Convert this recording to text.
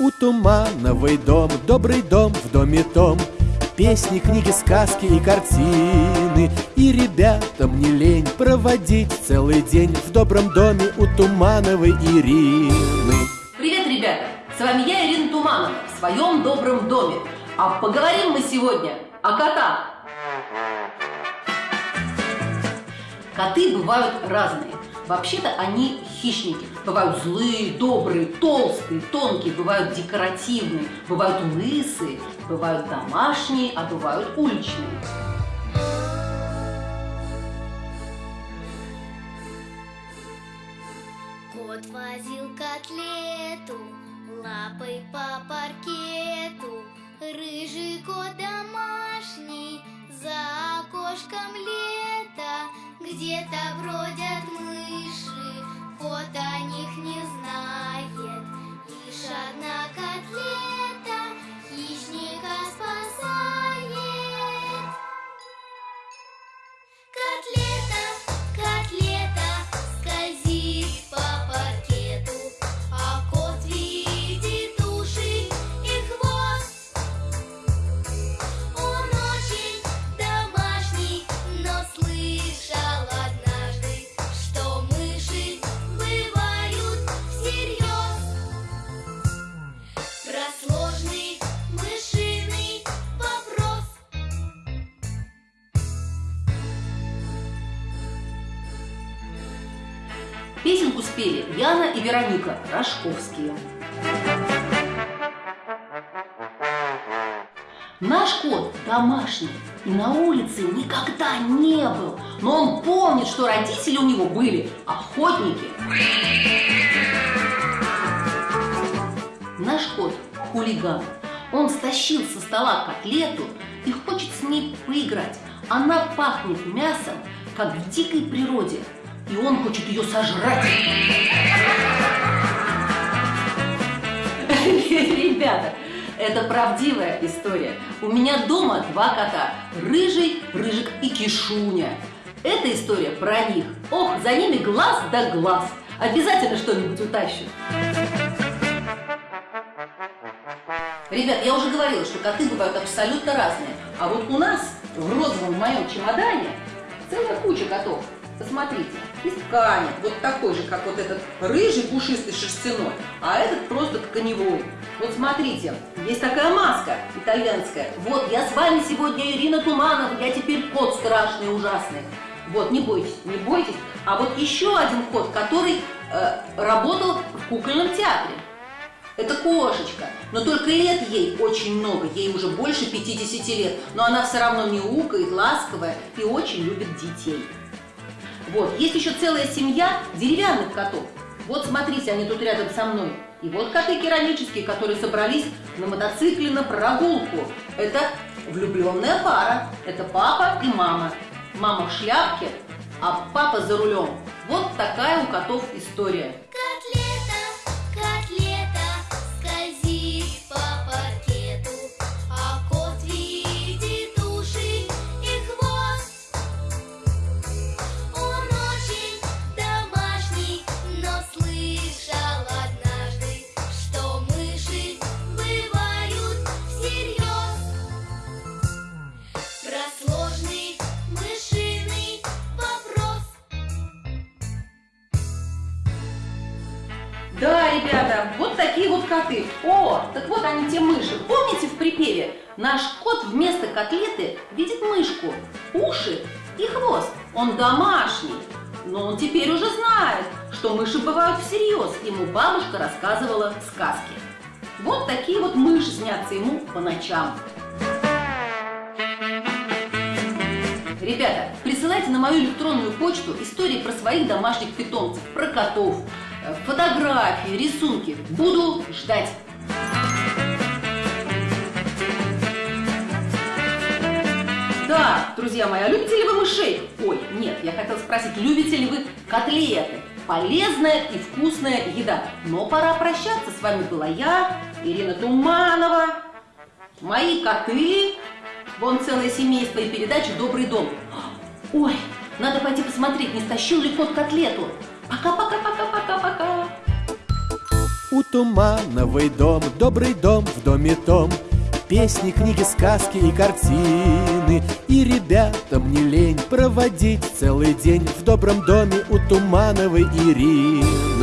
У Тумановой дом, добрый дом в доме том. Песни, книги, сказки и картины. И ребятам не лень проводить целый день В добром доме у Тумановой Ирины. Привет, ребята! С вами я, Ирина Туманова, в своем добром доме. А поговорим мы сегодня о котах. Коты бывают разные. Вообще-то они хищники. Бывают злые, добрые, толстые, тонкие, бывают декоративные, бывают лысые, бывают домашние, а бывают уличные. Кот возил котлету лапой по паркету. Рыжий кот домашний, за окошком лето, где-то бродят мыши, Котлета, Песенку спели Яна и Вероника Рожковские. Наш кот домашний и на улице никогда не был, но он помнит, что родители у него были охотники. Наш кот хулиган. Он стащил со стола котлету и хочет с ней поиграть. Она пахнет мясом, как в дикой природе, и он хочет ее сожрать. Ребята, это правдивая история. У меня дома два кота. Рыжий, Рыжик и Кишуня. Эта история про них. Ох, за ними глаз да глаз. Обязательно что-нибудь утащат. Ребят, я уже говорила, что коты бывают абсолютно разные. А вот у нас в розовом моем чемодане целая куча котов. Посмотрите, есть ткани, вот такой же, как вот этот рыжий пушистый шерстяной, а этот просто тканевой. Вот смотрите, есть такая маска итальянская. Вот, я с вами сегодня Ирина Туманова, я теперь кот страшный ужасный. Вот, не бойтесь, не бойтесь. А вот еще один кот, который э, работал в кукольном театре. Это кошечка, но только лет ей очень много, ей уже больше 50 лет, но она все равно мяукает, ласковая и очень любит детей. Вот, есть еще целая семья деревянных котов. Вот смотрите, они тут рядом со мной. И вот коты керамические, которые собрались на мотоцикле на прогулку. Это влюбленная пара. Это папа и мама. Мама в шляпке, а папа за рулем. Вот такая у котов история. Да, ребята, вот такие вот коты. О, так вот они те мыши. Помните в припеве? Наш кот вместо котлеты видит мышку, уши и хвост. Он домашний. Но он теперь уже знает, что мыши бывают всерьез. Ему бабушка рассказывала сказки. Вот такие вот мыши снятся ему по ночам. Ребята, присылайте на мою электронную почту истории про своих домашних питомцев, про котов, фотографии, рисунки. Буду ждать. Да, друзья мои, а любите ли вы мышей? Ой, нет, я хотела спросить, любите ли вы котлеты? Полезная и вкусная еда. Но пора прощаться. С вами была я, Ирина Туманова, мои коты, вон целое семейство и передача «Добрый дом». Ой, надо пойти посмотреть, не стащил ли кот котлету. Пока-пока-пока-пока-пока. У Тумановой дом, добрый дом в доме том. Песни, книги, сказки и картины. И ребятам не лень проводить целый день В добром доме у Тумановой Ирины